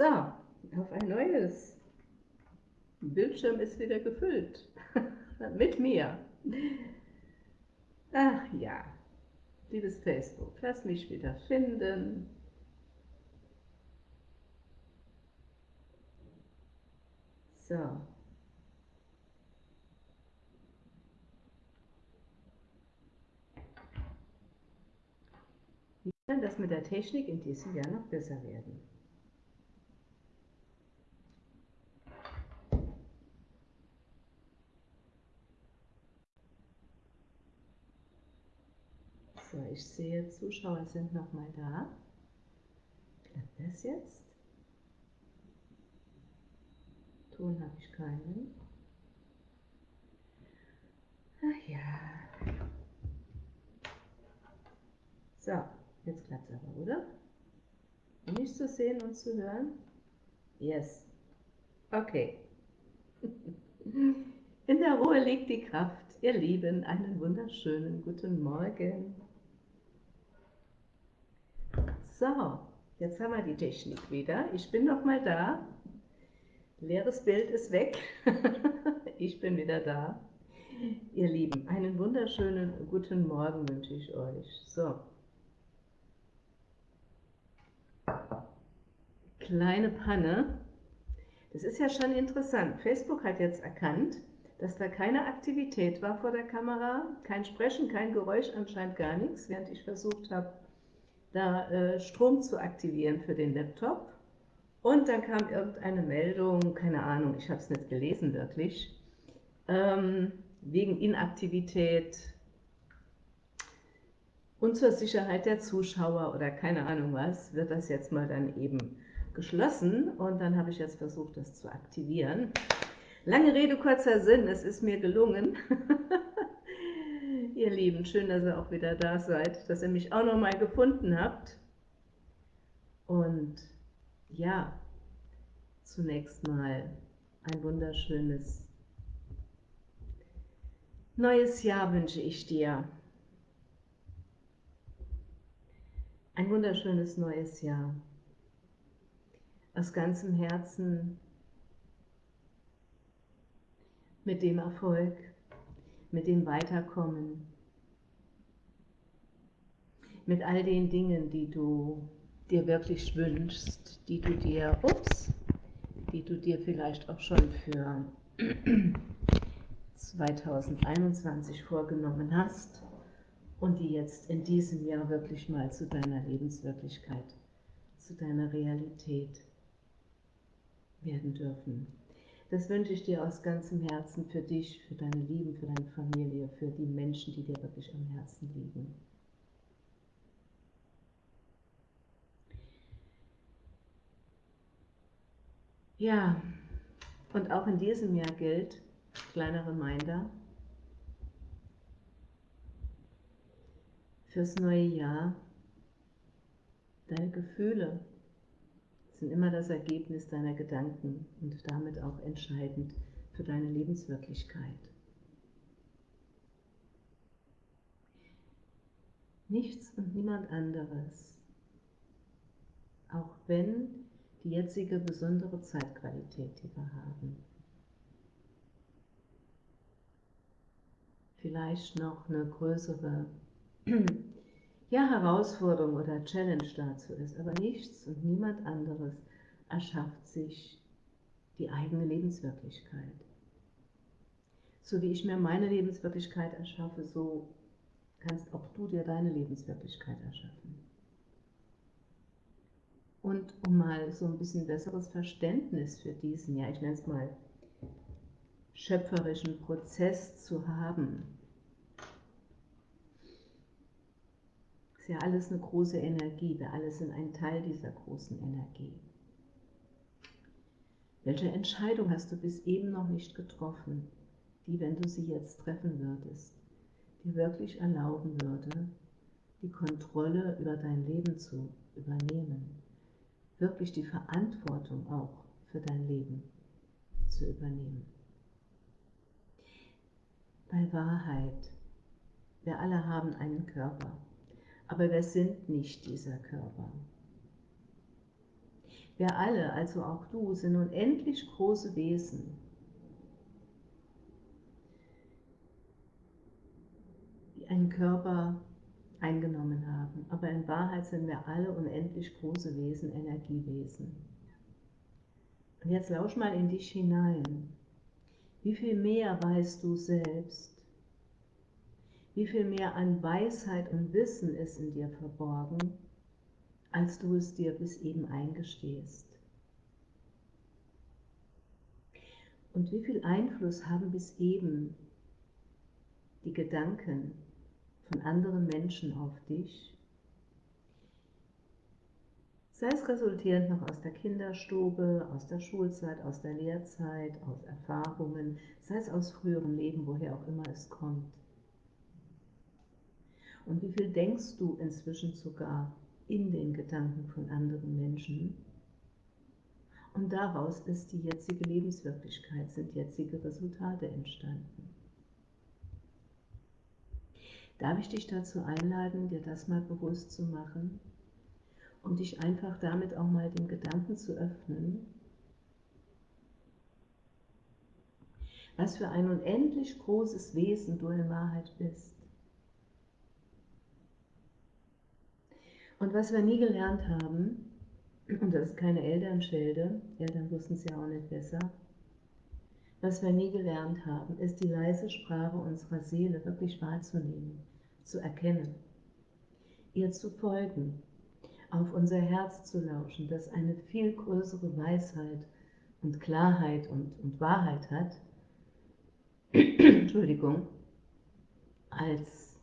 So, auf ein neues. Bildschirm ist wieder gefüllt. Mit mir. Ach ja, liebes Facebook, lass mich wieder finden. So. Wie kann das mit der Technik in diesem Jahr noch besser werden? So, ich sehe, Zuschauer sind nochmal da. Klappt das jetzt? Ton habe ich keinen. Ach ja. So, jetzt klappt es aber, oder? Nicht zu sehen und zu hören? Yes. Okay. In der Ruhe liegt die Kraft. Ihr Lieben, einen wunderschönen guten Morgen. So, jetzt haben wir die Technik wieder. Ich bin noch mal da. Leeres Bild ist weg. ich bin wieder da. Ihr Lieben, einen wunderschönen guten Morgen wünsche ich euch. So. Kleine Panne. Das ist ja schon interessant. Facebook hat jetzt erkannt, dass da keine Aktivität war vor der Kamera, kein Sprechen, kein Geräusch, anscheinend gar nichts, während ich versucht habe, da äh, Strom zu aktivieren für den Laptop. Und dann kam irgendeine Meldung, keine Ahnung, ich habe es nicht gelesen wirklich, ähm, wegen Inaktivität und zur Sicherheit der Zuschauer oder keine Ahnung was, wird das jetzt mal dann eben geschlossen und dann habe ich jetzt versucht, das zu aktivieren. Lange Rede, kurzer Sinn, es ist mir gelungen. Ihr Lieben, schön, dass ihr auch wieder da seid, dass ihr mich auch noch mal gefunden habt. Und ja, zunächst mal ein wunderschönes neues Jahr wünsche ich dir. Ein wunderschönes neues Jahr. Aus ganzem Herzen mit dem Erfolg, mit dem Weiterkommen, mit all den Dingen, die du dir wirklich wünschst, die du dir, ups, die du dir vielleicht auch schon für 2021 vorgenommen hast und die jetzt in diesem Jahr wirklich mal zu deiner Lebenswirklichkeit, zu deiner Realität werden dürfen. Das wünsche ich dir aus ganzem Herzen für dich, für deine Lieben, für deine Familie, für die Menschen, die dir wirklich am Herzen liegen. Ja, und auch in diesem Jahr gilt, kleiner Reminder, fürs neue Jahr, deine Gefühle sind immer das Ergebnis deiner Gedanken und damit auch entscheidend für deine Lebenswirklichkeit. Nichts und niemand anderes, auch wenn die jetzige besondere Zeitqualität, die wir haben. Vielleicht noch eine größere ja, Herausforderung oder Challenge dazu ist, aber nichts und niemand anderes erschafft sich die eigene Lebenswirklichkeit. So wie ich mir meine Lebenswirklichkeit erschaffe, so kannst auch du dir deine Lebenswirklichkeit erschaffen. Und um mal so ein bisschen besseres Verständnis für diesen, ja ich nenne es mal, schöpferischen Prozess zu haben, ist ja alles eine große Energie, wir alle sind ein Teil dieser großen Energie. Welche Entscheidung hast du bis eben noch nicht getroffen, die, wenn du sie jetzt treffen würdest, dir wirklich erlauben würde, die Kontrolle über dein Leben zu übernehmen? Wirklich die Verantwortung auch für dein Leben zu übernehmen. Bei Wahrheit, wir alle haben einen Körper, aber wir sind nicht dieser Körper. Wir alle, also auch du, sind unendlich große Wesen. die einen Körper eingenommen haben. Aber in Wahrheit sind wir alle unendlich große Wesen, Energiewesen. Und jetzt lausch mal in dich hinein. Wie viel mehr weißt du selbst? Wie viel mehr an Weisheit und Wissen ist in dir verborgen, als du es dir bis eben eingestehst? Und wie viel Einfluss haben bis eben die Gedanken von anderen Menschen auf dich? Sei es resultierend noch aus der Kinderstube, aus der Schulzeit, aus der Lehrzeit, aus Erfahrungen, sei es aus früherem Leben, woher auch immer es kommt. Und wie viel denkst du inzwischen sogar in den Gedanken von anderen Menschen? Und daraus ist die jetzige Lebenswirklichkeit, sind jetzige Resultate entstanden. Darf ich dich dazu einladen, dir das mal bewusst zu machen und dich einfach damit auch mal dem Gedanken zu öffnen, was für ein unendlich großes Wesen du in Wahrheit bist. Und was wir nie gelernt haben, und das ist keine Elternschelde, Eltern wussten es ja auch nicht besser, was wir nie gelernt haben, ist die leise Sprache unserer Seele wirklich wahrzunehmen, zu erkennen, ihr zu folgen, auf unser Herz zu lauschen, das eine viel größere Weisheit und Klarheit und, und Wahrheit hat, Entschuldigung, als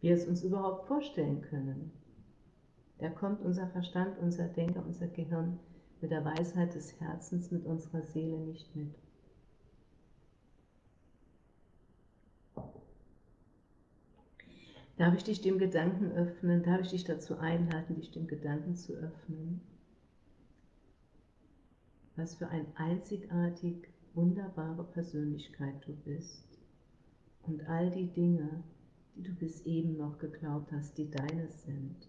wir es uns überhaupt vorstellen können. Da kommt unser Verstand, unser Denker, unser Gehirn mit der Weisheit des Herzens, mit unserer Seele nicht mit. Darf ich dich dem Gedanken öffnen? Darf ich dich dazu einladen, dich dem Gedanken zu öffnen? Was für eine einzigartig wunderbare Persönlichkeit du bist und all die Dinge, die du bis eben noch geglaubt hast, die deines sind,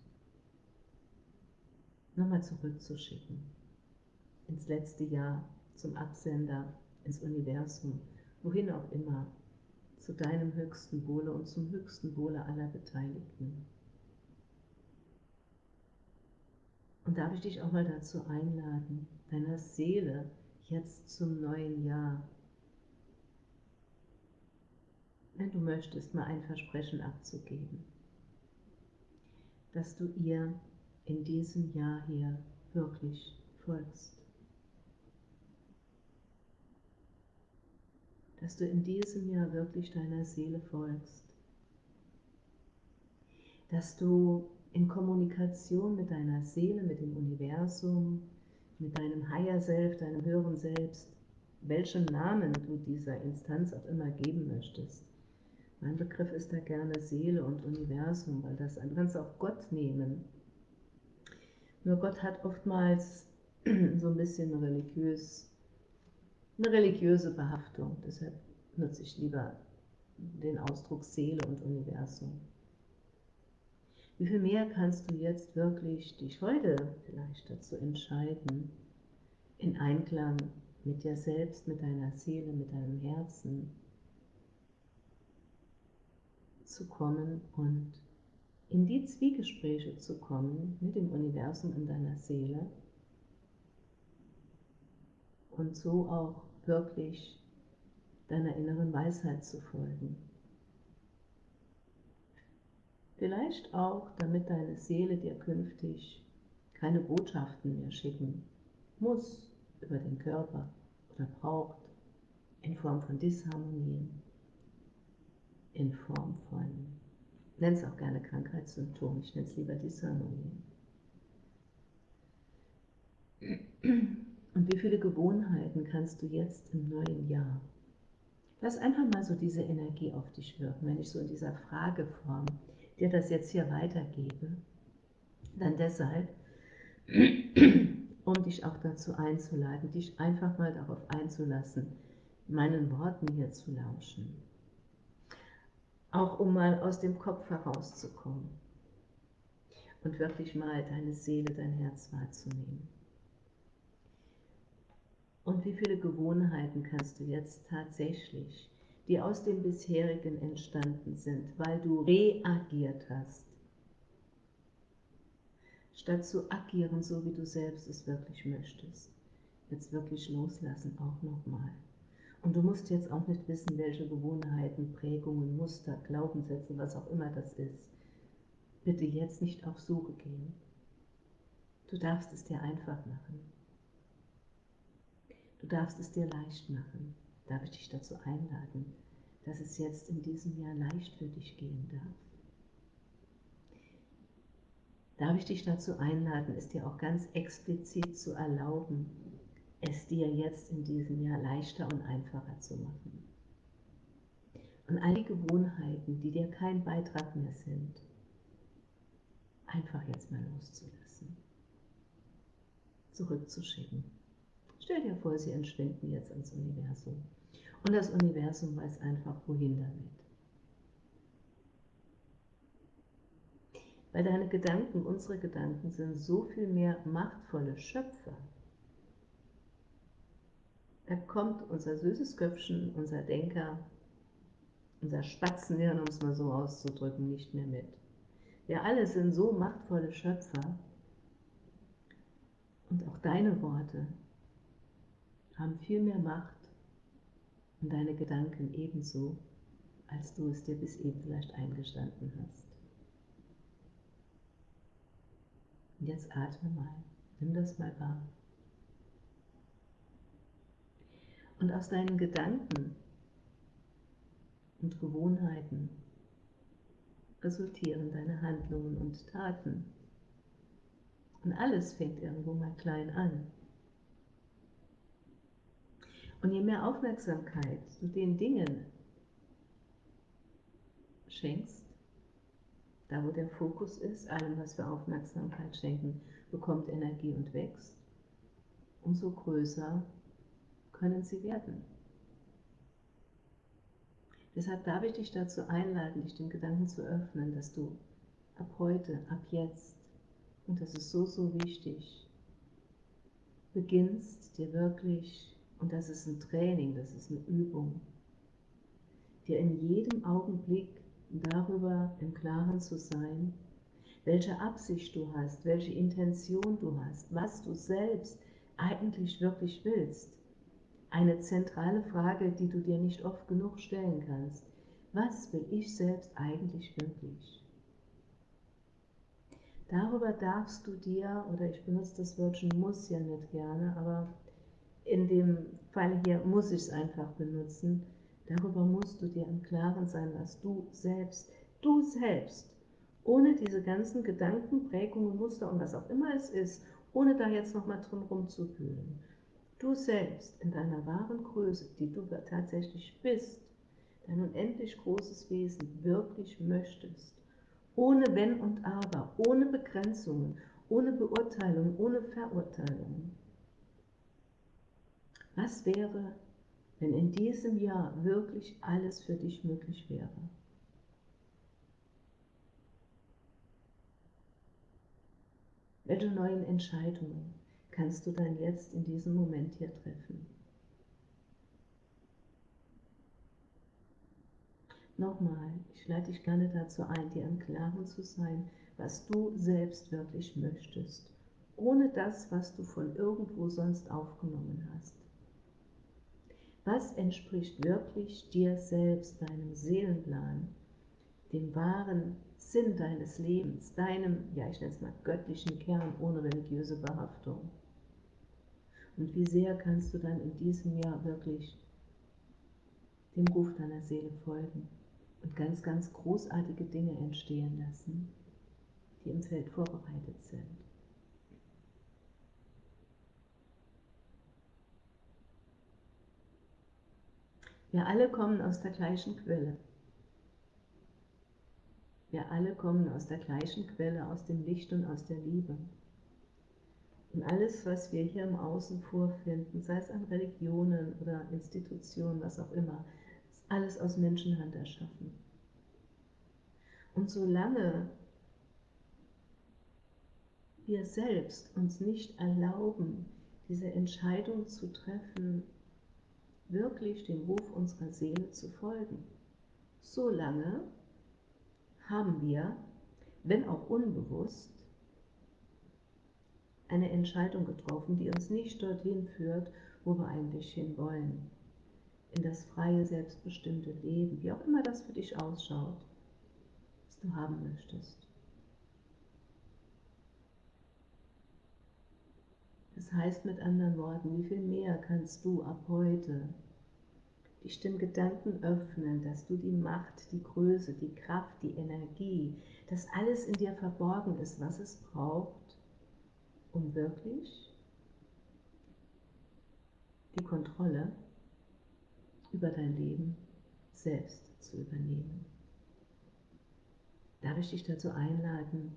nochmal zurückzuschicken. Ins letzte Jahr, zum Absender, ins Universum, wohin auch immer, zu deinem höchsten Wohle und zum höchsten Wohle aller Beteiligten. Und darf ich dich auch mal dazu einladen, deiner Seele jetzt zum neuen Jahr wenn du möchtest, mal ein Versprechen abzugeben, dass du ihr in diesem Jahr hier wirklich folgst. Dass du in diesem Jahr wirklich deiner Seele folgst. Dass du in Kommunikation mit deiner Seele, mit dem Universum, mit deinem Higher Self, deinem höheren Selbst, welchen Namen du dieser Instanz auch immer geben möchtest, mein Begriff ist da gerne Seele und Universum, weil das, du kannst auch Gott nehmen. Nur Gott hat oftmals so ein bisschen religiös, eine religiöse Behaftung. Deshalb nutze ich lieber den Ausdruck Seele und Universum. Wie viel mehr kannst du jetzt wirklich dich heute vielleicht dazu entscheiden, in Einklang mit dir selbst, mit deiner Seele, mit deinem Herzen, zu kommen und in die Zwiegespräche zu kommen mit dem Universum in deiner Seele und so auch wirklich deiner inneren Weisheit zu folgen. Vielleicht auch, damit deine Seele dir künftig keine Botschaften mehr schicken muss über den Körper oder braucht in Form von Disharmonien in Form von, nenn es auch gerne Krankheitssymptomen, ich nenne es lieber Disharmonien. Und wie viele Gewohnheiten kannst du jetzt im neuen Jahr? Lass einfach mal so diese Energie auf dich wirken, wenn ich so in dieser Frageform dir das jetzt hier weitergebe. Dann deshalb, um dich auch dazu einzuladen, dich einfach mal darauf einzulassen, meinen Worten hier zu lauschen auch um mal aus dem Kopf herauszukommen und wirklich mal deine Seele, dein Herz wahrzunehmen. Und wie viele Gewohnheiten kannst du jetzt tatsächlich, die aus dem bisherigen entstanden sind, weil du reagiert hast, statt zu agieren, so wie du selbst es wirklich möchtest, jetzt wirklich loslassen, auch nochmal. Und du musst jetzt auch nicht wissen, welche Gewohnheiten, Prägungen, Muster, Glaubenssätze, was auch immer das ist. Bitte jetzt nicht auf Suche gehen. Du darfst es dir einfach machen. Du darfst es dir leicht machen. Darf ich dich dazu einladen, dass es jetzt in diesem Jahr leicht für dich gehen darf? Darf ich dich dazu einladen, es dir auch ganz explizit zu erlauben, es dir jetzt in diesem Jahr leichter und einfacher zu machen? Und all die Gewohnheiten, die dir kein Beitrag mehr sind, einfach jetzt mal loszulassen, zurückzuschicken. Stell dir vor, sie entschwinden jetzt ins Universum. Und das Universum weiß einfach, wohin damit. Weil deine Gedanken, unsere Gedanken, sind so viel mehr machtvolle Schöpfer. Da kommt unser süßes Köpfchen, unser Denker, unser Spatzenhirn, um es mal so auszudrücken, nicht mehr mit. Wir alle sind so machtvolle Schöpfer und auch deine Worte haben viel mehr Macht und deine Gedanken ebenso, als du es dir bis eben vielleicht eingestanden hast. Und jetzt atme mal, nimm das mal wahr. Und aus deinen Gedanken und Gewohnheiten resultieren deine Handlungen und Taten. Und alles fängt irgendwo mal klein an. Und je mehr Aufmerksamkeit du den Dingen schenkst, da wo der Fokus ist, allem, was wir Aufmerksamkeit schenken, bekommt Energie und wächst, umso größer können sie werden. Deshalb darf ich dich dazu einladen, dich dem Gedanken zu öffnen, dass du ab heute, ab jetzt, und das ist so, so wichtig, beginnst dir wirklich und das ist ein Training, das ist eine Übung, dir in jedem Augenblick darüber im Klaren zu sein, welche Absicht du hast, welche Intention du hast, was du selbst eigentlich wirklich willst. Eine zentrale Frage, die du dir nicht oft genug stellen kannst. Was will ich selbst eigentlich wirklich? Darüber darfst du dir, oder ich benutze das Wörtchen muss ja nicht gerne, aber in dem Fall hier muss ich es einfach benutzen. Darüber musst du dir im Klaren sein, was du selbst, du selbst, ohne diese ganzen Gedanken, Prägungen, Muster und was auch immer es ist, ohne da jetzt nochmal drin rumzuwühlen, du selbst in deiner wahren Größe, die du tatsächlich bist, dein unendlich großes Wesen wirklich möchtest, ohne Wenn und Aber, ohne Begrenzungen, ohne Beurteilung, ohne Verurteilung was wäre, wenn in diesem Jahr wirklich alles für dich möglich wäre? Welche neuen Entscheidungen kannst du dann jetzt in diesem Moment hier treffen? Nochmal, ich lade dich gerne dazu ein, dir im Klaren zu sein, was du selbst wirklich möchtest, ohne das, was du von irgendwo sonst aufgenommen hast. Was entspricht wirklich dir selbst, deinem Seelenplan, dem wahren Sinn deines Lebens, deinem, ja ich nenne es mal göttlichen Kern ohne religiöse Behaftung? Und wie sehr kannst du dann in diesem Jahr wirklich dem Ruf deiner Seele folgen und ganz, ganz großartige Dinge entstehen lassen, die im Feld vorbereitet sind? Wir alle kommen aus der gleichen Quelle. Wir alle kommen aus der gleichen Quelle, aus dem Licht und aus der Liebe. Und alles, was wir hier im Außen vorfinden, sei es an Religionen oder Institutionen, was auch immer, ist alles aus Menschenhand erschaffen. Und solange wir selbst uns nicht erlauben, diese Entscheidung zu treffen, wirklich dem Ruf unserer Seele zu folgen. Solange haben wir, wenn auch unbewusst, eine Entscheidung getroffen, die uns nicht dorthin führt, wo wir eigentlich hinwollen. In das freie, selbstbestimmte Leben, wie auch immer das für dich ausschaut, was du haben möchtest. Das heißt mit anderen Worten, wie viel mehr kannst du ab heute dich dem Gedanken öffnen, dass du die Macht, die Größe, die Kraft, die Energie, dass alles in dir verborgen ist, was es braucht, um wirklich die Kontrolle über dein Leben selbst zu übernehmen. Darf ich dich dazu einladen,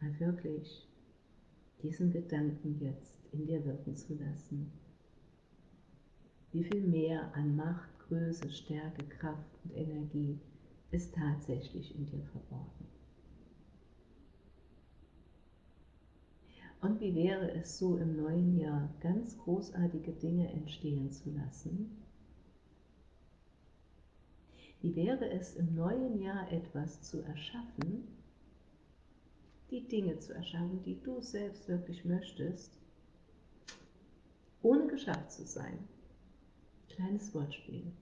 mal wirklich diesen Gedanken jetzt in dir wirken zu lassen? Wie viel mehr an Macht, Größe, Stärke, Kraft und Energie ist tatsächlich in dir verborgen? Und wie wäre es so im neuen Jahr, ganz großartige Dinge entstehen zu lassen? Wie wäre es im neuen Jahr etwas zu erschaffen, die Dinge zu erschaffen, die du selbst wirklich möchtest, ohne geschafft zu sein? Kleines Wortspiel.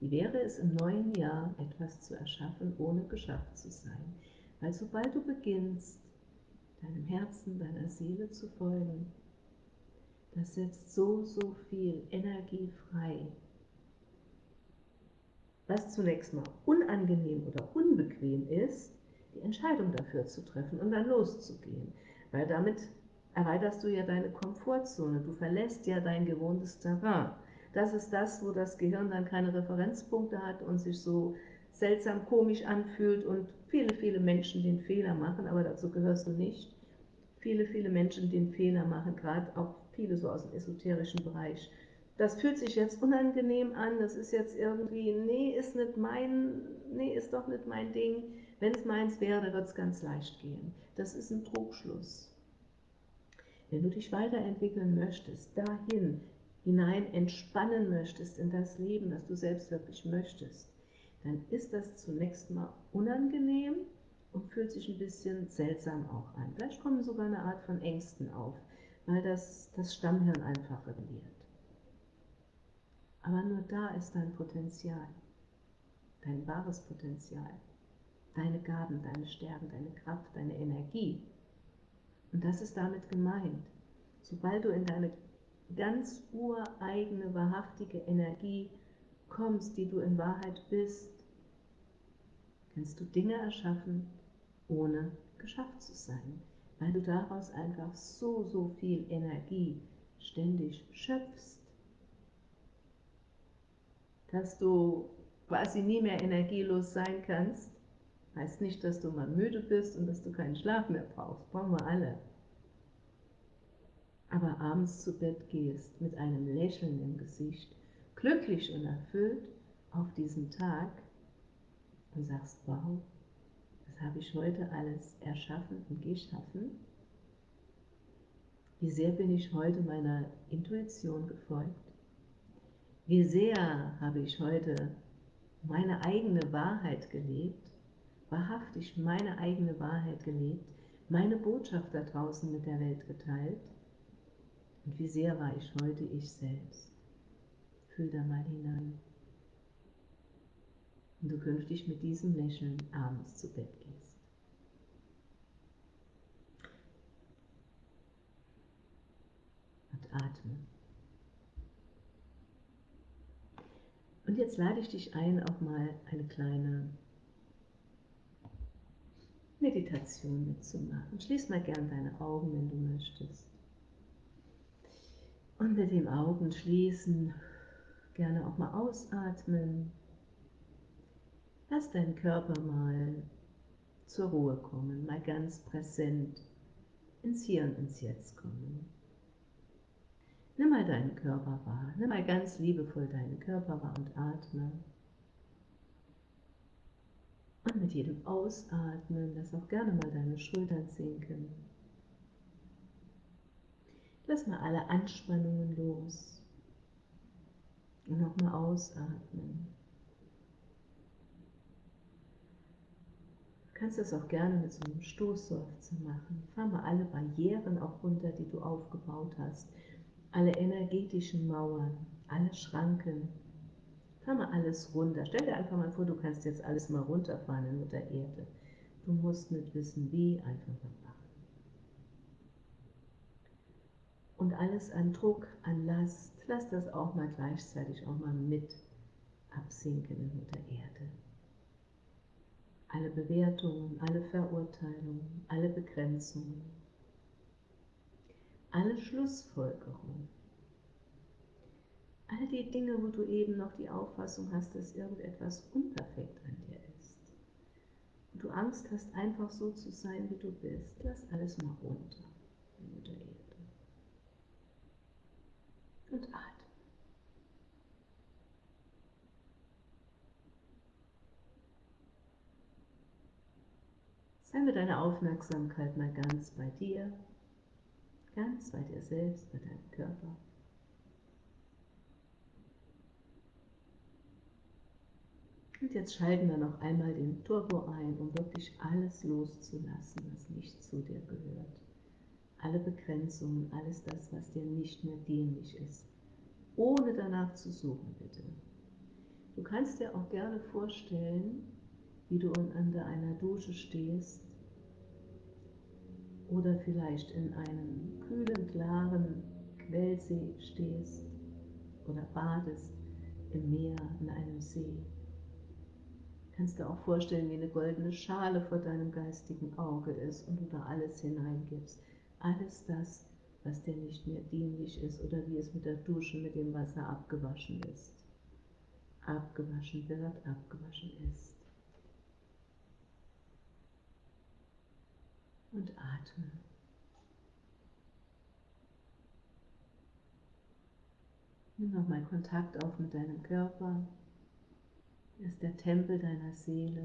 Wie wäre es im neuen Jahr etwas zu erschaffen, ohne geschafft zu sein? Weil sobald du beginnst, deinem Herzen, deiner Seele zu folgen. Das setzt so, so viel Energie frei. Was zunächst mal unangenehm oder unbequem ist, die Entscheidung dafür zu treffen und dann loszugehen. Weil damit erweiterst du ja deine Komfortzone, du verlässt ja dein gewohntes Terrain. Das ist das, wo das Gehirn dann keine Referenzpunkte hat und sich so seltsam komisch anfühlt und viele, viele Menschen den Fehler machen, aber dazu gehörst du nicht. Viele, viele Menschen den Fehler machen, gerade auch viele so aus dem esoterischen Bereich. Das fühlt sich jetzt unangenehm an, das ist jetzt irgendwie, nee, ist nicht mein, nee, ist doch nicht mein Ding. Wenn es meins wäre, wird es ganz leicht gehen. Das ist ein Trugschluss. Wenn du dich weiterentwickeln möchtest, dahin hinein entspannen möchtest in das Leben, das du selbst wirklich möchtest, dann ist das zunächst mal unangenehm und fühlt sich ein bisschen seltsam auch an. Vielleicht kommen sogar eine Art von Ängsten auf, weil das, das Stammhirn einfach rebelliert. Aber nur da ist dein Potenzial, dein wahres Potenzial, deine Gaben, deine Stärken, deine Kraft, deine Energie. Und das ist damit gemeint. Sobald du in deine ganz ureigene, wahrhaftige Energie kommst, die du in Wahrheit bist, kannst du Dinge erschaffen, ohne geschafft zu sein, weil du daraus einfach so, so viel Energie ständig schöpfst, dass du quasi nie mehr energielos sein kannst. Heißt nicht, dass du mal müde bist und dass du keinen Schlaf mehr brauchst, brauchen wir alle. Aber abends zu Bett gehst mit einem Lächeln im Gesicht, glücklich und erfüllt auf diesen Tag und sagst, wow, das habe ich heute alles erschaffen und geschaffen. Wie sehr bin ich heute meiner Intuition gefolgt? Wie sehr habe ich heute meine eigene Wahrheit gelebt, wahrhaftig meine eigene Wahrheit gelebt, meine Botschaft da draußen mit der Welt geteilt? Und wie sehr war ich heute ich selbst? Fühl da mal hinein. Und du künftig mit diesem Lächeln abends zu Bett gehst. atmen. Und jetzt lade ich dich ein, auch mal eine kleine Meditation mitzumachen. Schließ mal gern deine Augen, wenn du möchtest. Und mit dem Augen schließen, gerne auch mal ausatmen. Lass deinen Körper mal zur Ruhe kommen, mal ganz präsent ins Hier und ins Jetzt kommen. Nimm mal deinen Körper wahr. Nimm mal ganz liebevoll deinen Körper wahr und atme. Und mit jedem Ausatmen lass auch gerne mal deine Schultern sinken. Lass mal alle Anspannungen los. Und nochmal ausatmen. Du kannst das auch gerne mit so einem Stoßseufzer machen. Fahr mal alle Barrieren auch runter, die du aufgebaut hast. Alle energetischen Mauern, alle Schranken. Fahr mal alles runter. Stell dir einfach mal vor, du kannst jetzt alles mal runterfahren in Mutter Erde. Du musst nicht wissen, wie, einfach mal machen. Und alles an Druck, an Last, lass das auch mal gleichzeitig auch mal mit absinken in Mutter Erde. Alle Bewertungen, alle Verurteilungen, alle Begrenzungen, alle Schlussfolgerungen, all die Dinge, wo du eben noch die Auffassung hast, dass irgendetwas unperfekt an dir ist. Und du Angst hast, einfach so zu sein, wie du bist. Lass alles mal runter in Mutter Erde. Und atme. Sei mit deiner Aufmerksamkeit mal ganz bei dir, ganz bei dir selbst, bei deinem Körper. Und jetzt schalten wir noch einmal den Turbo ein, um wirklich alles loszulassen, was nicht zu dir gehört. Alle Begrenzungen, alles das, was dir nicht mehr dienlich ist. Ohne danach zu suchen, bitte. Du kannst dir auch gerne vorstellen, wie du unter einer Dusche stehst oder vielleicht in einem kühlen, klaren Quellsee stehst oder badest im Meer, in einem See. Kannst du auch vorstellen, wie eine goldene Schale vor deinem geistigen Auge ist und du da alles hineingibst. Alles das, was dir nicht mehr dienlich ist oder wie es mit der Dusche mit dem Wasser abgewaschen ist. Abgewaschen wird, abgewaschen ist. und atme. Nimm nochmal Kontakt auf mit deinem Körper. Ist der Tempel deiner Seele.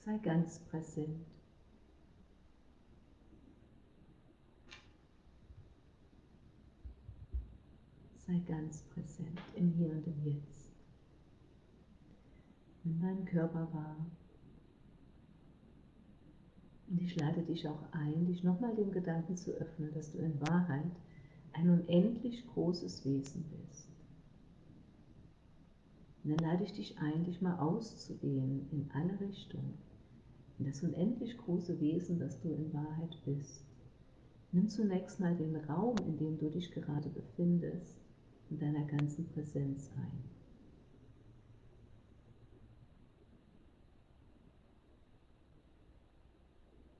Sei ganz präsent. Sei ganz präsent im Hier und im Jetzt. Nimm deinen Körper wahr. Und ich lade dich auch ein, dich nochmal dem Gedanken zu öffnen, dass du in Wahrheit ein unendlich großes Wesen bist. Und dann lade ich dich ein, dich mal auszudehnen in alle Richtungen, in das unendlich große Wesen, das du in Wahrheit bist. Nimm zunächst mal den Raum, in dem du dich gerade befindest, in deiner ganzen Präsenz ein.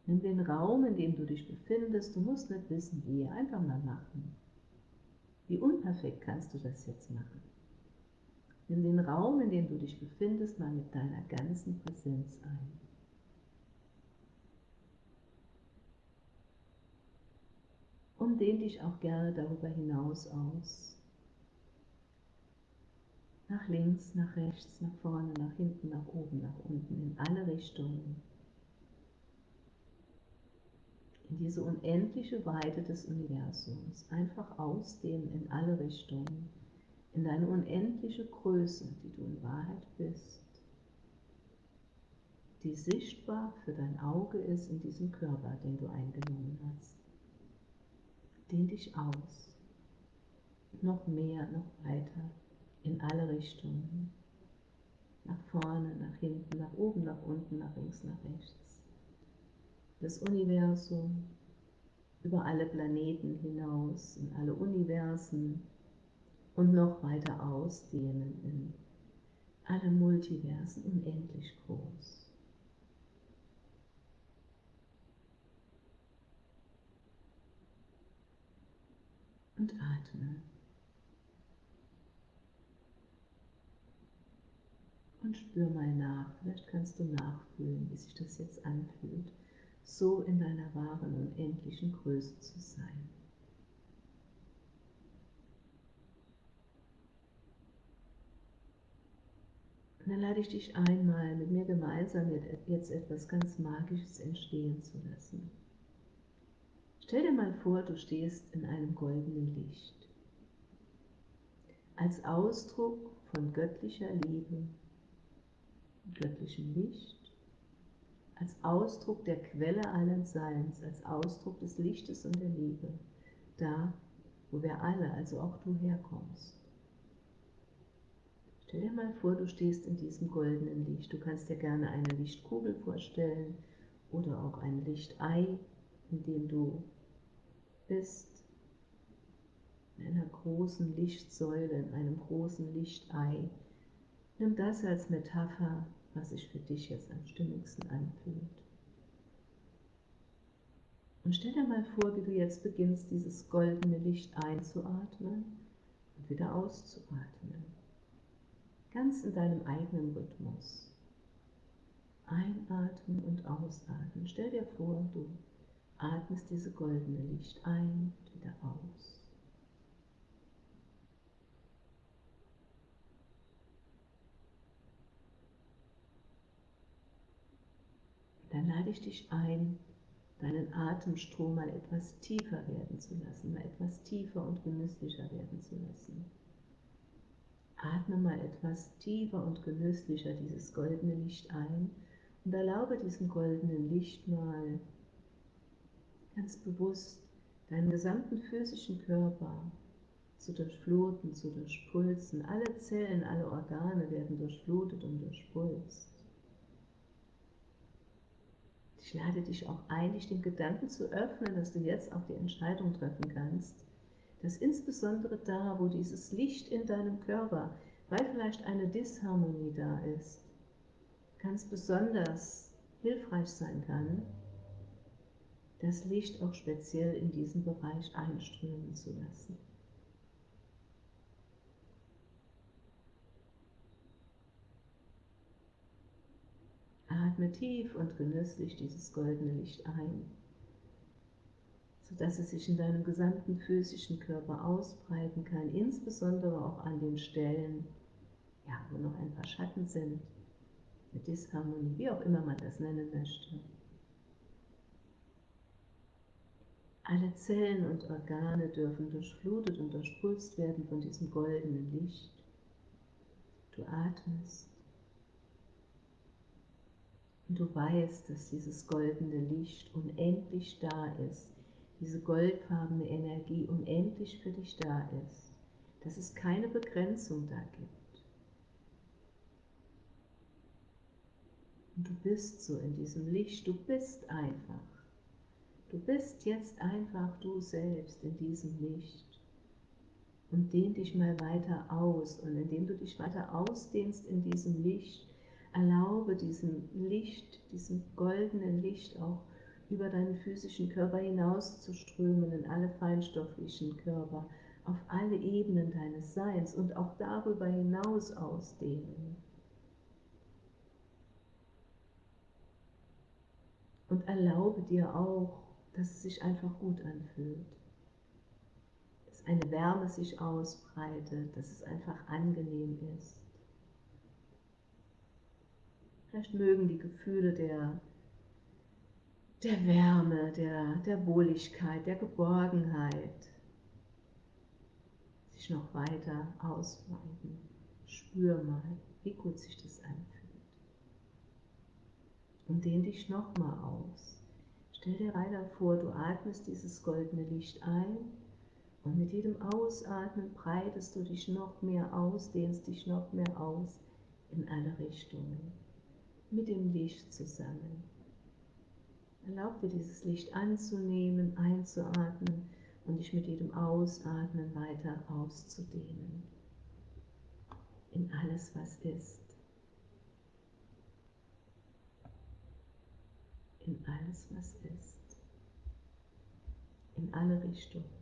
Nimm den Raum, in dem du dich befindest. Du musst nicht wissen, wie. Einfach mal machen. Wie unperfekt kannst du das jetzt machen? Nimm den Raum, in dem du dich befindest, mal mit deiner ganzen Präsenz ein. Und dehn dich auch gerne darüber hinaus aus. Nach links, nach rechts, nach vorne, nach hinten, nach oben, nach unten, in alle Richtungen in diese unendliche Weite des Universums, einfach ausdehnen in alle Richtungen, in deine unendliche Größe, die du in Wahrheit bist, die sichtbar für dein Auge ist in diesem Körper, den du eingenommen hast. Dehn dich aus, noch mehr, noch weiter, in alle Richtungen, nach vorne, nach hinten, nach oben, nach unten, nach links, nach rechts das Universum, über alle Planeten hinaus, in alle Universen und noch weiter ausdehnen in alle Multiversen unendlich groß. Und atme. Und spür mal nach. Vielleicht kannst du nachfühlen, wie sich das jetzt anfühlt so in deiner wahren unendlichen Größe zu sein. Und dann lade ich dich einmal mit mir gemeinsam jetzt etwas ganz Magisches entstehen zu lassen. Stell dir mal vor, du stehst in einem goldenen Licht. Als Ausdruck von göttlicher Liebe, göttlichem Licht, als Ausdruck der Quelle allen Seins, als Ausdruck des Lichtes und der Liebe, da, wo wir alle, also auch du herkommst. Stell dir mal vor, du stehst in diesem goldenen Licht. Du kannst dir gerne eine Lichtkugel vorstellen oder auch ein Lichtei, in dem du bist. In einer großen Lichtsäule, in einem großen Lichtei. Nimm das als Metapher, was sich für dich jetzt am stimmigsten anfühlt. Und stell dir mal vor, wie du jetzt beginnst, dieses goldene Licht einzuatmen und wieder auszuatmen ganz in deinem eigenen Rhythmus. Einatmen und ausatmen. Stell dir vor, du atmest diese goldene Licht ein und wieder aus. Dann lade ich dich ein, deinen Atemstrom mal etwas tiefer werden zu lassen, mal etwas tiefer und genüsslicher werden zu lassen. Atme mal etwas tiefer und genüsslicher dieses goldene Licht ein und erlaube diesem goldenen Licht mal ganz bewusst deinen gesamten physischen Körper zu durchfluten, zu durchpulsen. Alle Zellen, alle Organe werden durchflutet und durchpulst. Ich lade dich auch ein, dich den Gedanken zu öffnen, dass du jetzt auch die Entscheidung treffen kannst, dass insbesondere da, wo dieses Licht in deinem Körper, weil vielleicht eine Disharmonie da ist, ganz besonders hilfreich sein kann, das Licht auch speziell in diesen Bereich einströmen zu lassen. Atme tief und genüsslich dieses goldene Licht ein sodass es sich in deinem gesamten physischen Körper ausbreiten kann, insbesondere auch an den Stellen, ja, wo noch ein paar Schatten sind, eine Disharmonie, wie auch immer man das nennen möchte. Alle Zellen und Organe dürfen durchflutet und durchpulst werden von diesem goldenen Licht. Du atmest und du weißt, dass dieses goldene Licht unendlich da ist, diese goldfarbene Energie unendlich für dich da ist, dass es keine Begrenzung da gibt. Und du bist so in diesem Licht, du bist einfach. Du bist jetzt einfach du selbst in diesem Licht. Und dehn dich mal weiter aus. Und indem du dich weiter ausdehnst in diesem Licht, erlaube diesem Licht, diesem goldenen Licht auch über deinen physischen Körper hinaus zu strömen in alle feinstofflichen Körper, auf alle Ebenen deines Seins und auch darüber hinaus ausdehnen. Und erlaube dir auch, dass es sich einfach gut anfühlt, dass eine Wärme sich ausbreitet, dass es einfach angenehm ist. Vielleicht mögen die Gefühle der der Wärme, der, der Wohligkeit, der Geborgenheit sich noch weiter ausweiten. Spür mal, wie gut sich das anfühlt. Und dehn dich nochmal aus. Stell dir weiter vor, du atmest dieses goldene Licht ein und mit jedem Ausatmen breitest du dich noch mehr aus, dehnst dich noch mehr aus in alle Richtungen. Mit dem Licht zusammen. Erlaub dir dieses Licht anzunehmen, einzuatmen und dich mit jedem Ausatmen weiter auszudehnen. In alles, was ist. In alles, was ist. In alle Richtungen.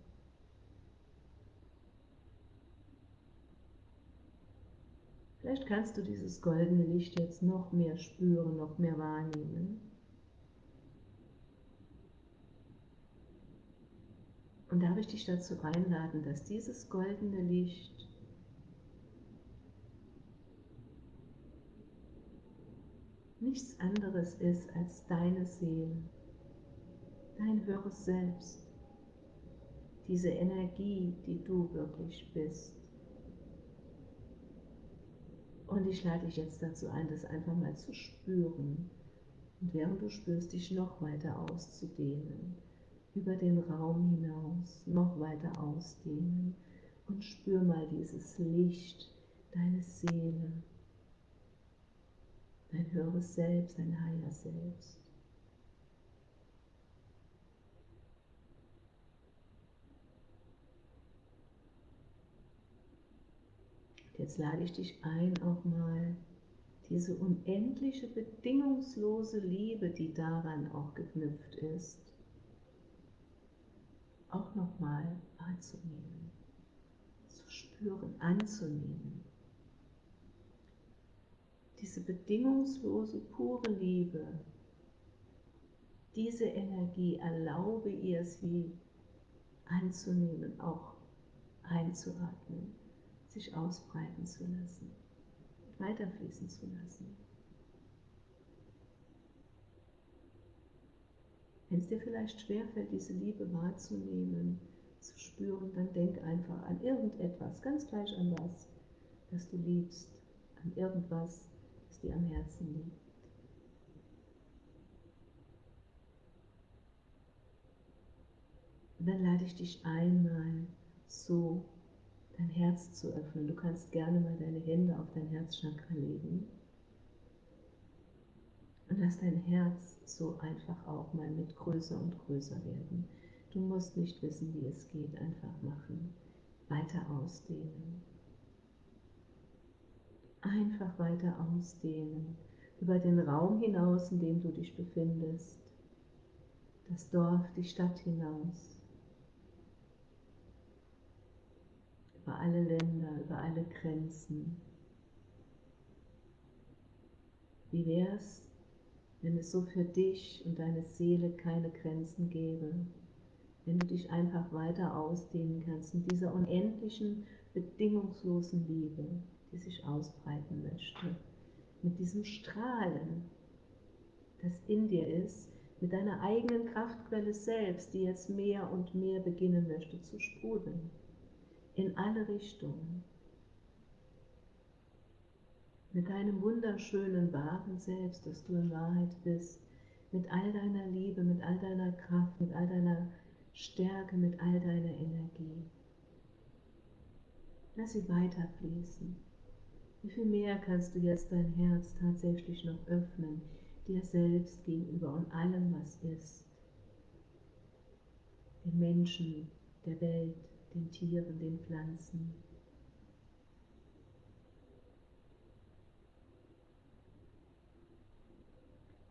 Vielleicht kannst du dieses goldene Licht jetzt noch mehr spüren, noch mehr wahrnehmen. Und darf ich dich dazu einladen, dass dieses goldene Licht nichts anderes ist als deine Seele, dein höheres Selbst, diese Energie, die du wirklich bist. Und ich lade dich jetzt dazu ein, das einfach mal zu spüren. Und während du spürst, dich noch weiter auszudehnen, über den Raum hinaus, noch weiter ausdehnen und spür mal dieses Licht, deine Seele, dein höheres Selbst, dein Higher Selbst. Jetzt lade ich dich ein, auch mal diese unendliche, bedingungslose Liebe, die daran auch geknüpft ist, auch nochmal wahrzunehmen, zu spüren, anzunehmen. Diese bedingungslose, pure Liebe, diese Energie erlaube ihr sie anzunehmen, auch einzuatmen sich ausbreiten zu lassen, weiterfließen zu lassen. Wenn es dir vielleicht schwerfällt, diese Liebe wahrzunehmen, zu spüren, dann denk einfach an irgendetwas, ganz gleich an was, das du liebst, an irgendwas, das dir am Herzen liegt. Und dann lade ich dich einmal so dein Herz zu öffnen. Du kannst gerne mal deine Hände auf dein Herzchakra legen und lass dein Herz so einfach auch mal mit größer und größer werden. Du musst nicht wissen, wie es geht, einfach machen. Weiter ausdehnen. Einfach weiter ausdehnen. Über den Raum hinaus, in dem du dich befindest. Das Dorf, die Stadt hinaus. Über alle Länder, über alle Grenzen. Wie wäre es, wenn es so für dich und deine Seele keine Grenzen gäbe? Wenn du dich einfach weiter ausdehnen kannst in dieser unendlichen, bedingungslosen Liebe, die sich ausbreiten möchte, mit diesem Strahlen, das in dir ist, mit deiner eigenen Kraftquelle selbst, die jetzt mehr und mehr beginnen möchte zu sprudeln in alle Richtungen. Mit deinem wunderschönen, wahren Selbst, das du in Wahrheit bist, mit all deiner Liebe, mit all deiner Kraft, mit all deiner Stärke, mit all deiner Energie. Lass sie weiterfließen. Wie viel mehr kannst du jetzt dein Herz tatsächlich noch öffnen, dir selbst gegenüber und allem, was ist, den Menschen, der Welt, den Tieren, den Pflanzen.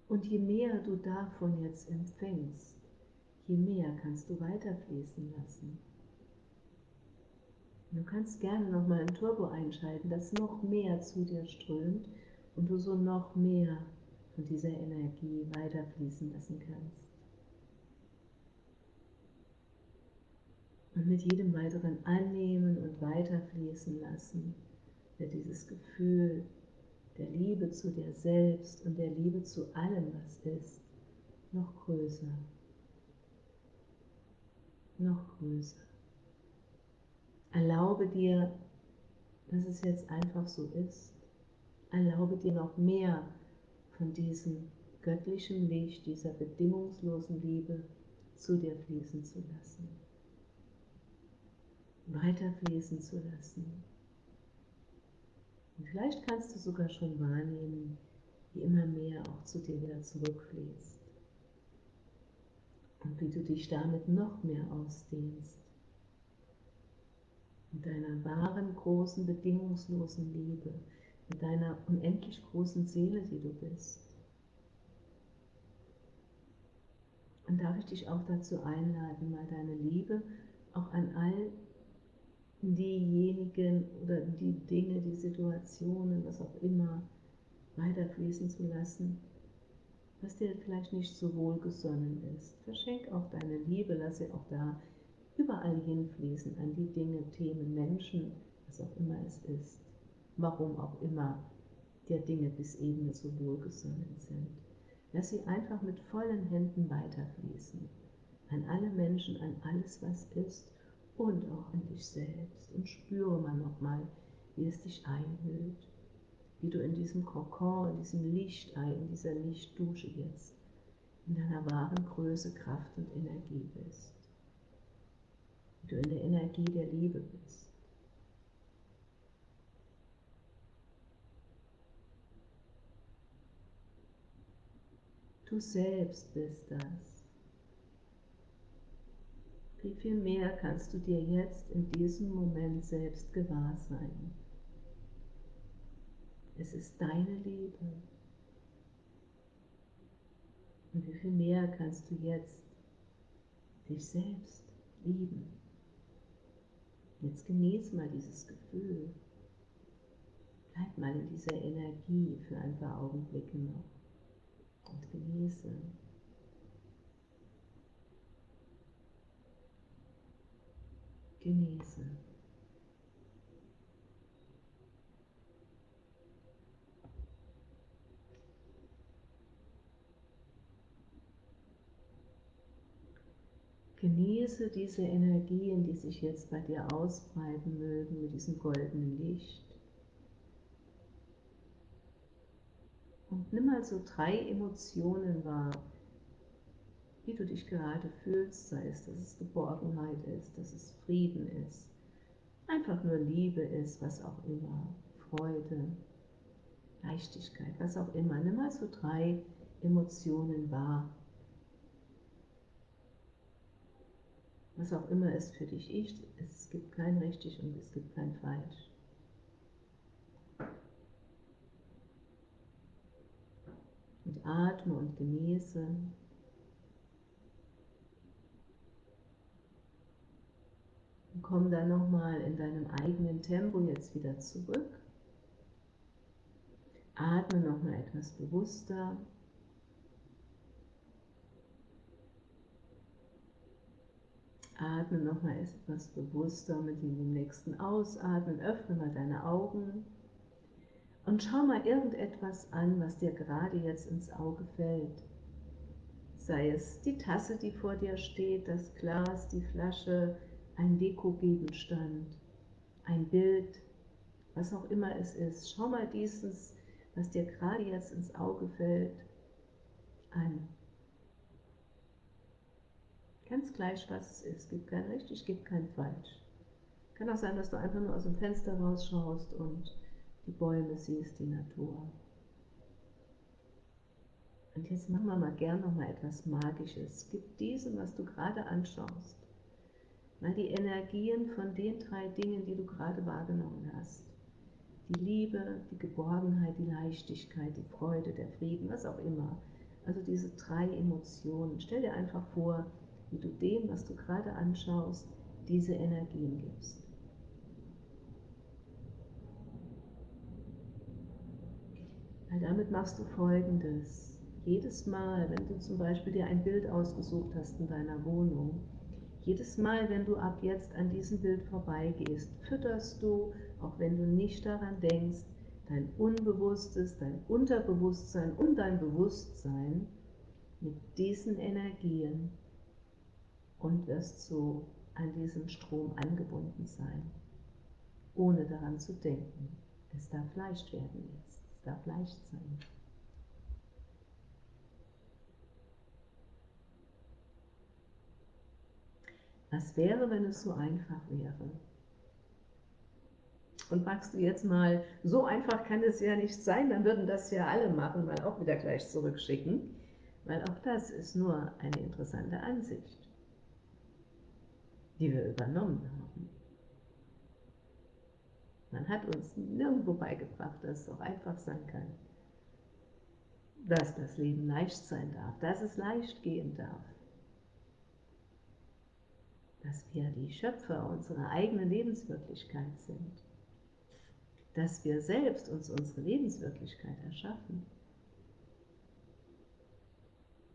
Und je mehr du davon jetzt empfängst, je mehr kannst du weiterfließen lassen. Du kannst gerne nochmal ein Turbo einschalten, das noch mehr zu dir strömt und du so noch mehr von dieser Energie weiterfließen lassen kannst. Und mit jedem weiteren Annehmen und Weiterfließen lassen wird dieses Gefühl der Liebe zu dir selbst und der Liebe zu allem, was ist, noch größer. Noch größer. Erlaube dir, dass es jetzt einfach so ist. Erlaube dir noch mehr von diesem göttlichen Licht, dieser bedingungslosen Liebe zu dir fließen zu lassen weiterfließen zu lassen. Und vielleicht kannst du sogar schon wahrnehmen, wie immer mehr auch zu dir wieder zurückfließt. Und wie du dich damit noch mehr ausdehnst. Mit deiner wahren, großen, bedingungslosen Liebe, mit deiner unendlich großen Seele, die du bist. Und darf ich dich auch dazu einladen, mal deine Liebe auch an all diejenigen oder die Dinge, die Situationen, was auch immer, weiterfließen zu lassen, was dir vielleicht nicht so wohlgesonnen ist. Verschenk auch deine Liebe, lass sie auch da überall hinfließen, an die Dinge, Themen, Menschen, was auch immer es ist, warum auch immer der Dinge bis eben so wohlgesonnen sind. Lass sie einfach mit vollen Händen weiterfließen. An alle Menschen, an alles, was ist und auch an dich selbst. Und spüre mal nochmal, wie es dich einhüllt, wie du in diesem Kokon, in diesem Lichtei, in dieser Lichtdusche jetzt, in deiner wahren Größe, Kraft und Energie bist. Wie du in der Energie der Liebe bist. Du selbst bist das. Wie viel mehr kannst du dir jetzt in diesem Moment selbst gewahr sein? Es ist deine Liebe. Und wie viel mehr kannst du jetzt dich selbst lieben? Jetzt genieß mal dieses Gefühl. Bleib mal in dieser Energie für ein paar Augenblicke noch und genieße. Genieße. Genieße diese Energien, die sich jetzt bei dir ausbreiten mögen mit diesem goldenen Licht. Und nimm mal so drei Emotionen wahr, wie du dich gerade fühlst, sei es, dass es Geborgenheit ist, dass es Frieden ist, einfach nur Liebe ist, was auch immer, Freude, Leichtigkeit, was auch immer. Nimm mal so drei Emotionen wahr. Was auch immer es für dich ist, es gibt kein richtig und es gibt kein falsch. Und atme und genieße. Und komm dann nochmal in deinem eigenen Tempo jetzt wieder zurück. Atme nochmal etwas bewusster. Atme nochmal etwas bewusster mit dem nächsten Ausatmen. Öffne mal deine Augen. Und schau mal irgendetwas an, was dir gerade jetzt ins Auge fällt. Sei es die Tasse, die vor dir steht, das Glas, die Flasche, ein Dekogegenstand, ein Bild, was auch immer es ist. Schau mal dieses, was dir gerade jetzt ins Auge fällt, an. Ganz gleich, was es ist. Gibt kein richtig, es gibt kein falsch. Kann auch sein, dass du einfach nur aus dem Fenster rausschaust und die Bäume siehst, die Natur. Und jetzt machen wir mal gern noch mal etwas Magisches. Gib diesem, was du gerade anschaust, die Energien von den drei Dingen, die du gerade wahrgenommen hast. Die Liebe, die Geborgenheit, die Leichtigkeit, die Freude, der Frieden, was auch immer. Also diese drei Emotionen. Stell dir einfach vor, wie du dem, was du gerade anschaust, diese Energien gibst. Weil damit machst du folgendes. Jedes Mal, wenn du zum Beispiel dir ein Bild ausgesucht hast in deiner Wohnung, jedes Mal, wenn du ab jetzt an diesem Bild vorbeigehst, fütterst du, auch wenn du nicht daran denkst, dein Unbewusstes, dein Unterbewusstsein und dein Bewusstsein mit diesen Energien und wirst so an diesen Strom angebunden sein, ohne daran zu denken. Es darf leicht werden jetzt darf leicht sein. Was wäre, wenn es so einfach wäre? Und magst du jetzt mal, so einfach kann es ja nicht sein, dann würden das ja alle machen, mal auch wieder gleich zurückschicken, weil auch das ist nur eine interessante Ansicht, die wir übernommen haben. Man hat uns nirgendwo beigebracht, dass es auch einfach sein kann. Dass das Leben leicht sein darf, dass es leicht gehen darf. Dass wir die Schöpfer unserer eigenen Lebenswirklichkeit sind. Dass wir selbst uns unsere Lebenswirklichkeit erschaffen.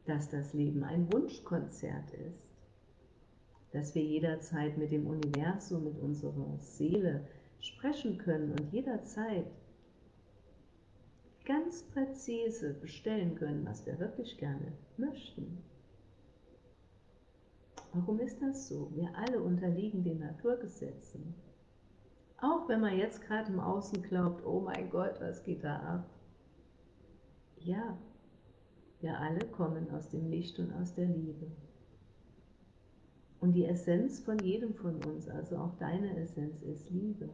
Dass das Leben ein Wunschkonzert ist. Dass wir jederzeit mit dem Universum, mit unserer Seele, sprechen können und jederzeit ganz präzise bestellen können, was wir wirklich gerne möchten. Warum ist das so? Wir alle unterliegen den Naturgesetzen. Auch wenn man jetzt gerade im Außen glaubt, oh mein Gott, was geht da ab? Ja, wir alle kommen aus dem Licht und aus der Liebe. Und die Essenz von jedem von uns, also auch deine Essenz, ist Liebe.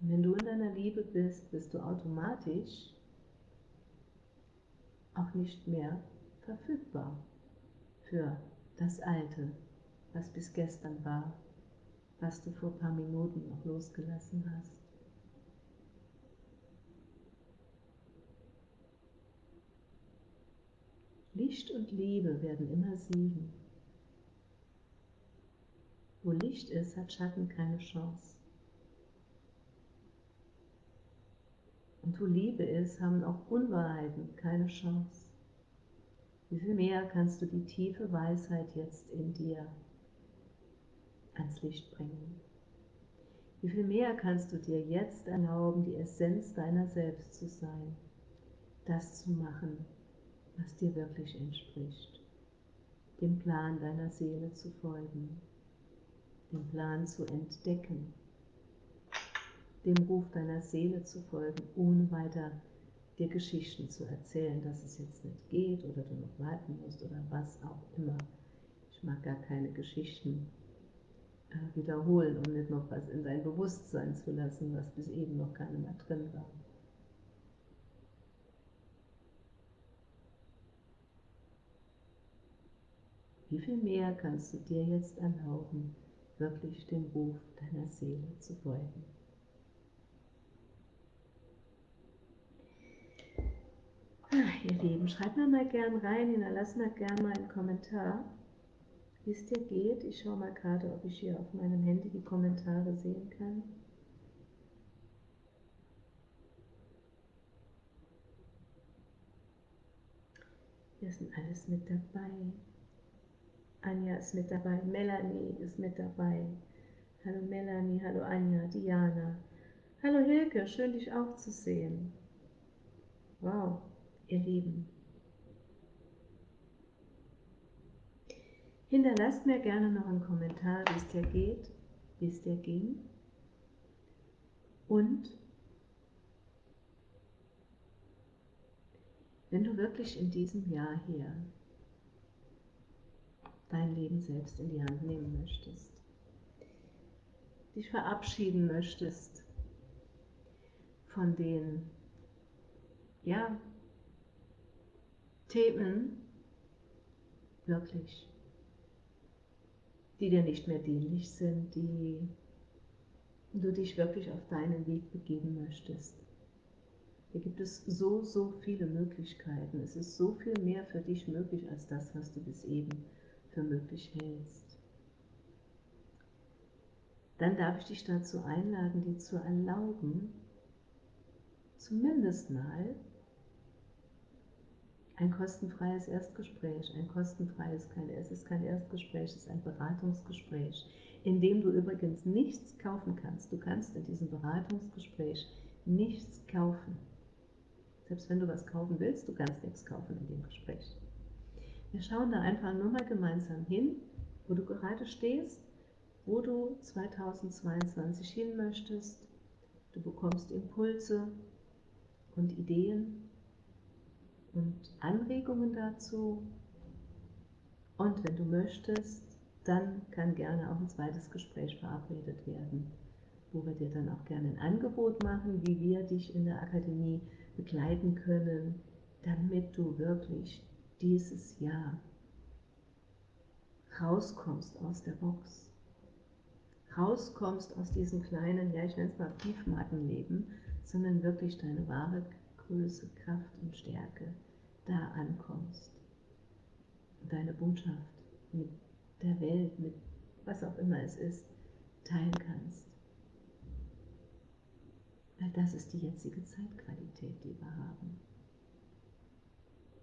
Und wenn du in deiner Liebe bist, bist du automatisch auch nicht mehr verfügbar für das Alte, was bis gestern war, was du vor paar Minuten noch losgelassen hast. Licht und Liebe werden immer siegen. Wo Licht ist, hat Schatten keine Chance. Und wo Liebe ist, haben auch Unwahrheiten keine Chance. Wie viel mehr kannst du die tiefe Weisheit jetzt in dir ans Licht bringen? Wie viel mehr kannst du dir jetzt erlauben, die Essenz deiner selbst zu sein, das zu machen, was dir wirklich entspricht, dem Plan deiner Seele zu folgen, den Plan zu entdecken, dem Ruf deiner Seele zu folgen, ohne weiter dir Geschichten zu erzählen, dass es jetzt nicht geht oder du noch warten musst oder was auch immer. Ich mag gar keine Geschichten äh, wiederholen und nicht noch was in dein Bewusstsein zu lassen, was bis eben noch keine mehr drin war. Wie viel mehr kannst du dir jetzt erlauben, wirklich dem Ruf deiner Seele zu folgen? Lieben, schreibt mir mal gern rein, hinterlasst mir gern mal einen Kommentar, wie es dir geht. Ich schaue mal gerade, ob ich hier auf meinem Handy die Kommentare sehen kann. Hier sind alles mit dabei. Anja ist mit dabei, Melanie ist mit dabei. Hallo Melanie, hallo Anja, Diana. Hallo Hilke, schön dich auch zu sehen. Wow, ihr Lieben. Hinterlasst mir gerne noch einen Kommentar, wie es dir geht, wie es dir ging. Und wenn du wirklich in diesem Jahr hier dein Leben selbst in die Hand nehmen möchtest, dich verabschieden möchtest von den ja, Themen, wirklich, die dir nicht mehr dienlich sind, die du dich wirklich auf deinen Weg begeben möchtest. Hier gibt es so, so viele Möglichkeiten. Es ist so viel mehr für dich möglich als das, was du bis eben für möglich hältst. Dann darf ich dich dazu einladen, dir zu erlauben, zumindest mal ein kostenfreies Erstgespräch, ein kostenfreies, kein, es ist kein Erstgespräch, es ist ein Beratungsgespräch, in dem du übrigens nichts kaufen kannst. Du kannst in diesem Beratungsgespräch nichts kaufen. Selbst wenn du was kaufen willst, du kannst nichts kaufen in dem Gespräch. Wir schauen da einfach nur mal gemeinsam hin, wo du gerade stehst, wo du 2022 hin möchtest. Du bekommst Impulse und Ideen und Anregungen dazu. Und wenn du möchtest, dann kann gerne auch ein zweites Gespräch verabredet werden, wo wir dir dann auch gerne ein Angebot machen, wie wir dich in der Akademie begleiten können, damit du wirklich dieses Jahr rauskommst aus der Box, rauskommst aus diesem kleinen, ja ich nenne es mal Briefmarkenleben, sondern wirklich deine wahre Größe, Kraft und Stärke da ankommst deine Botschaft mit der Welt, mit was auch immer es ist, teilen kannst. Weil das ist die jetzige Zeitqualität, die wir haben.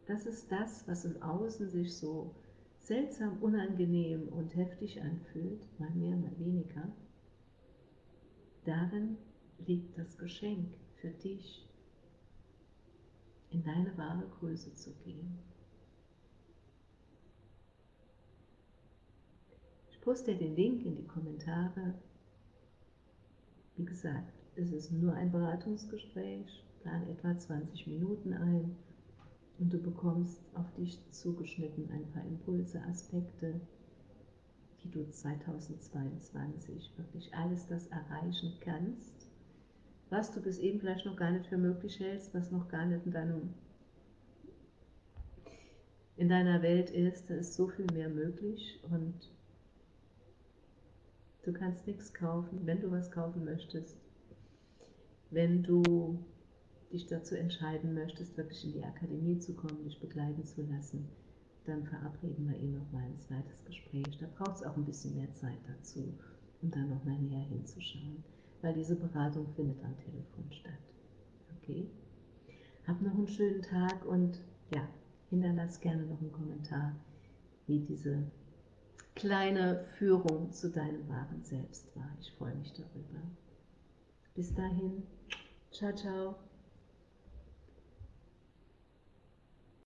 Das ist das, was im Außen sich so seltsam, unangenehm und heftig anfühlt, mal mehr, mal weniger. Darin liegt das Geschenk für dich, in deine wahre Größe zu gehen. Ich poste den Link in die Kommentare. Wie gesagt, es ist nur ein Beratungsgespräch, plan etwa 20 Minuten ein und du bekommst auf dich zugeschnitten ein paar Impulse, Aspekte, wie du 2022 wirklich alles das erreichen kannst, was du bis eben vielleicht noch gar nicht für möglich hältst, was noch gar nicht in, deinem, in deiner Welt ist. Da ist so viel mehr möglich und du kannst nichts kaufen, wenn du was kaufen möchtest. Wenn du dich dazu entscheiden möchtest, wirklich in die Akademie zu kommen, dich begleiten zu lassen, dann verabreden wir ihn nochmal ein zweites Gespräch. Da braucht es auch ein bisschen mehr Zeit dazu, um dann nochmal näher hinzuschauen weil diese Beratung findet am Telefon statt. Okay? Hab noch einen schönen Tag und ja, hinterlass gerne noch einen Kommentar, wie diese kleine Führung zu deinem wahren Selbst war. Ich freue mich darüber. Bis dahin, ciao, ciao.